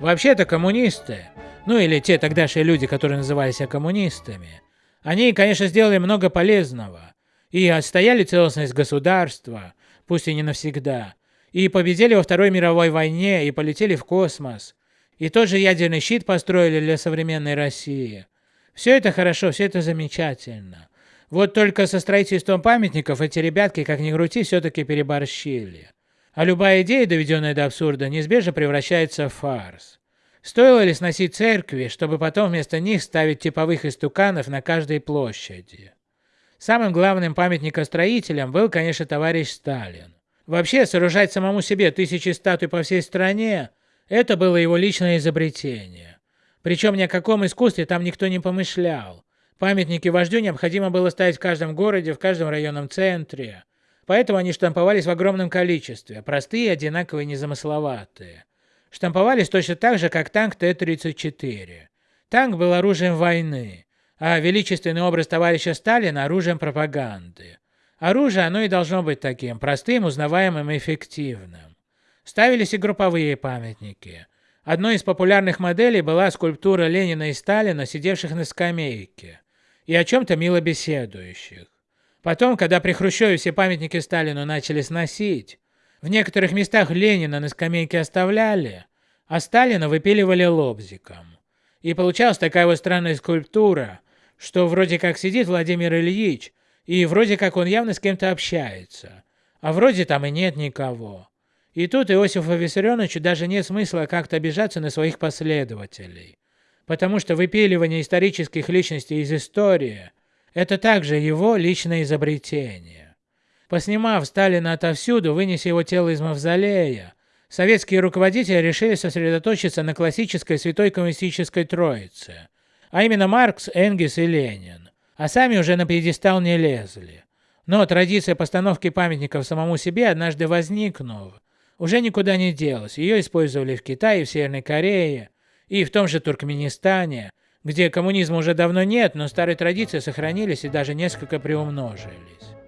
Вообще-то коммунисты, ну или те тогдашние люди, которые называли себя коммунистами, они, конечно, сделали много полезного и отстояли целостность государства, пусть и не навсегда, и победили во Второй мировой войне, и полетели в космос, и тот же ядерный щит построили для современной России. Все это хорошо, все это замечательно. Вот только со строительством памятников эти ребятки, как ни крути, все-таки переборщили. А любая идея, доведенная до абсурда, неизбежно превращается в фарс. Стоило ли сносить церкви, чтобы потом вместо них ставить типовых истуканов на каждой площади? Самым главным памятникостроителем был, конечно, товарищ Сталин. Вообще, сооружать самому себе тысячи статуй по всей стране – это было его личное изобретение. Причем ни о каком искусстве там никто не помышлял. Памятники вождю необходимо было ставить в каждом городе, в каждом районном центре. Поэтому они штамповались в огромном количестве, простые, одинаковые, незамысловатые. Штамповались точно так же, как танк Т-34. Танк был оружием войны, а величественный образ товарища Сталина – оружием пропаганды. Оружие оно и должно быть таким, простым, узнаваемым и эффективным. Ставились и групповые памятники. Одной из популярных моделей была скульптура Ленина и Сталина, сидевших на скамейке, и о чем-то мило беседующих. Потом, когда при Хрущеве все памятники Сталину начали сносить, в некоторых местах Ленина на скамейке оставляли, а Сталина выпиливали лобзиком. И получалась такая вот странная скульптура, что вроде как сидит Владимир Ильич, и вроде как он явно с кем-то общается, а вроде там и нет никого. И тут Иосифу Виссарионовичу даже нет смысла как-то обижаться на своих последователей, потому что выпиливание исторических личностей из истории – это также его личное изобретение. Поснимав Сталина отовсюду, вынеся его тело из мавзолея, советские руководители решили сосредоточиться на классической святой коммунистической троице, а именно Маркс, Энгельс и Ленин, а сами уже на пьедестал не лезли. Но традиция постановки памятников самому себе, однажды возникнув, уже никуда не делась. Ее использовали в Китае, в Северной Корее и в том же Туркменистане, где коммунизма уже давно нет, но старые традиции сохранились и даже несколько приумножились.